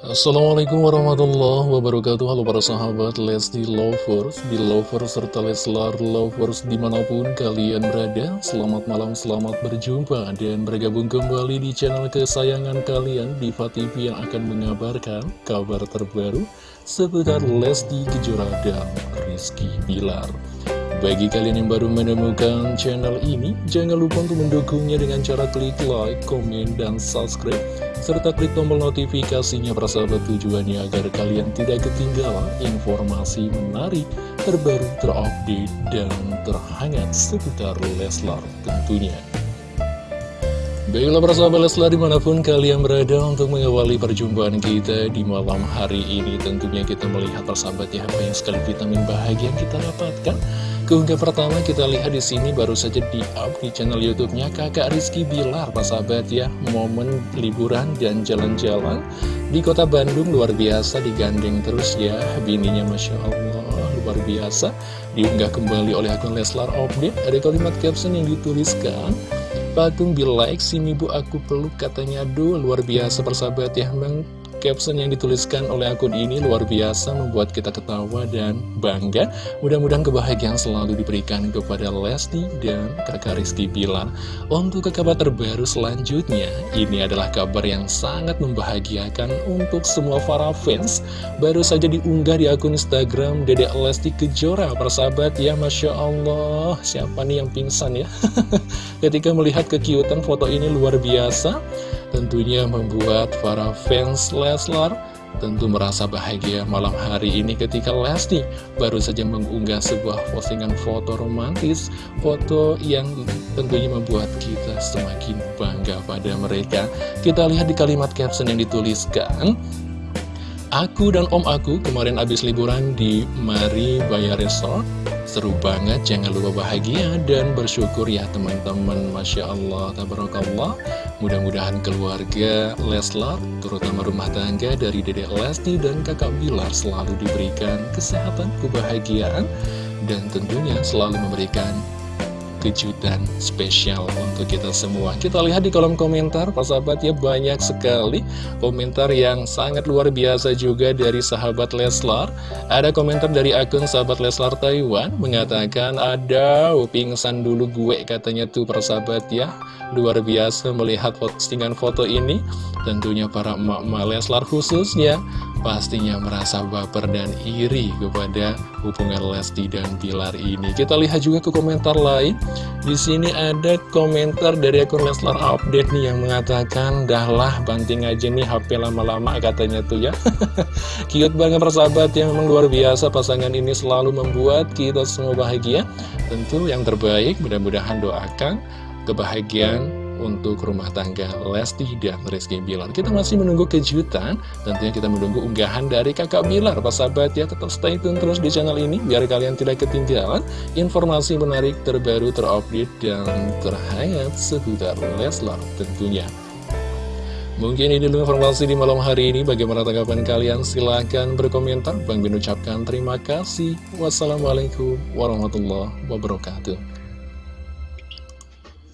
Assalamualaikum warahmatullahi wabarakatuh. Halo para sahabat Lesti Lovers Di Lovers serta Leslar Lovers di mana pun kalian berada. Selamat malam, selamat berjumpa Dan bergabung kembali di channel kesayangan kalian Diva TV yang akan mengabarkan kabar terbaru Seputar Lesti Kejora dan Rizky Bilar bagi kalian yang baru menemukan channel ini, jangan lupa untuk mendukungnya dengan cara klik like, komen, dan subscribe serta klik tombol notifikasinya persahabat tujuannya agar kalian tidak ketinggalan informasi menarik, terbaru, terupdate, dan terhangat seputar Leslar tentunya. Baiklah persahabat Leslar di mana pun kalian berada untuk mengawali perjumpaan kita di malam hari ini Tentunya kita melihat persahabat ya apa yang sekali vitamin bahagia yang kita dapatkan. Keunggah pertama kita lihat di sini baru saja di up di channel YouTube-nya Kakak Rizky Bilar, Pak sahabat ya, momen liburan dan jalan-jalan di kota Bandung luar biasa digandeng terus ya, bininya Masya Allah luar biasa. Diunggah kembali oleh akun Leslar Update, ada kalimat caption yang dituliskan, Patung be like, sini bu aku peluk katanya, aduh luar biasa persahabat ya, memang Caption yang dituliskan oleh akun ini luar biasa membuat kita ketawa dan bangga. Mudah-mudahan kebahagiaan selalu diberikan kepada Lesti dan kakak Rizky Bilar. Untuk ke kabar terbaru selanjutnya, ini adalah kabar yang sangat membahagiakan untuk semua para fans. Baru saja diunggah di akun Instagram Dedek Lesti Kejora, persahabat ya Masya Allah. Siapa nih yang pingsan ya? Ketika melihat kekiutan foto ini luar biasa. Tentunya membuat para fans Leslar tentu merasa bahagia malam hari ini ketika Lesti baru saja mengunggah sebuah postingan foto romantis, foto yang tentunya membuat kita semakin bangga pada mereka. Kita lihat di kalimat caption yang dituliskan, Aku dan om aku kemarin habis liburan di Mari Baya Resort. Seru banget, jangan lupa bahagia dan bersyukur ya teman-teman. Masya Allah, tabarakallah. Mudah-mudahan keluarga Leslar, terutama rumah tangga dari Dedek Lesti dan kakak Bilar Selalu diberikan kesehatan, kebahagiaan Dan tentunya selalu memberikan kejutan spesial untuk kita semua Kita lihat di kolom komentar, Pak sahabat ya banyak sekali komentar yang sangat luar biasa juga dari sahabat Leslar Ada komentar dari akun sahabat Leslar Taiwan mengatakan ada pingsan dulu gue katanya tuh persahabat ya Luar biasa melihat postingan foto ini Tentunya para emak-emak Leslar khususnya pastinya merasa baper dan iri kepada hubungan Lesti dan Bilar ini. Kita lihat juga ke komentar lain. Di sini ada komentar dari akun Leslar Update nih yang mengatakan, dahlah banting aja nih HP lama-lama katanya tuh ya. Cute banget persahabat yang memang luar biasa pasangan ini selalu membuat kita semua bahagia. Tentu yang terbaik mudah-mudahan doakan kebahagiaan untuk rumah tangga Lesti dan Rizky Bilar. Kita masih menunggu kejutan, tentunya kita menunggu unggahan dari kakak Bilar. Pak sahabat ya, tetap stay tune terus di channel ini, biar kalian tidak ketinggalan informasi menarik terbaru, terupdate, dan terhangat seputar Leslar tentunya. Mungkin ini dulu informasi di malam hari ini. Bagaimana tanggapan kalian? Silahkan berkomentar. Bang Bin ucapkan terima kasih. Wassalamualaikum warahmatullahi wabarakatuh.